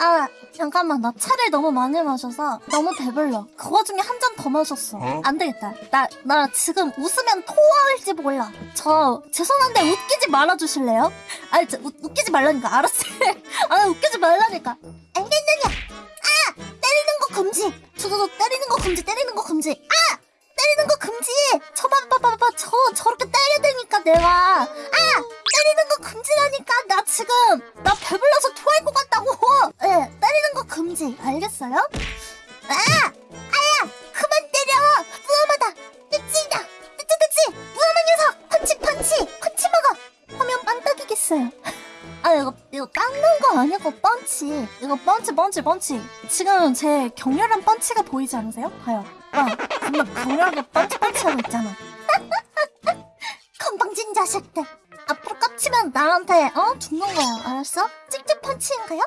아 잠깐만. 나 차를 너무 많이 마셔서 너무 배불러. 그 와중에 한 잔 더 마셨어. 안 되겠다. 나 나 지금 웃으면 토할지 몰라. 저 죄송한데 웃기지 말아주실래요? 아니 저, 웃, 웃기지 말라니까. 알았어. 아 웃기지 말라니까. 알겠느냐 아 때리는 거 금지. 저저저 때리는 거 금지 때리는 거 금지. 아 때리는 거 금지. 저 봐봐봐봐. 저 저렇게 때려야 되니까 내가. 아 때리는 거 금지라니까. 나 지금 나 배불러서 금지 알겠어요? 아! 아야! 그만 때려! 무엄하다! 찌찌다! 찌찌찌찌! 무엄한 녀석! 펀치 펀치! 펀치 먹어! 하면 빵 딱이겠어요. 아 이거 이거 깎는 거 아니고 펀치. 이거 펀치 펀치 펀치. 지금 제 격렬한 펀치가 보이지 않으세요? 봐요. 와 정말 격렬하게 펀치 펀치하고 있잖아. 건방진 자식들. 앞으로 깝치면 나한테 어? 죽는 거야. 알았어? 찍찍 펀치인가요?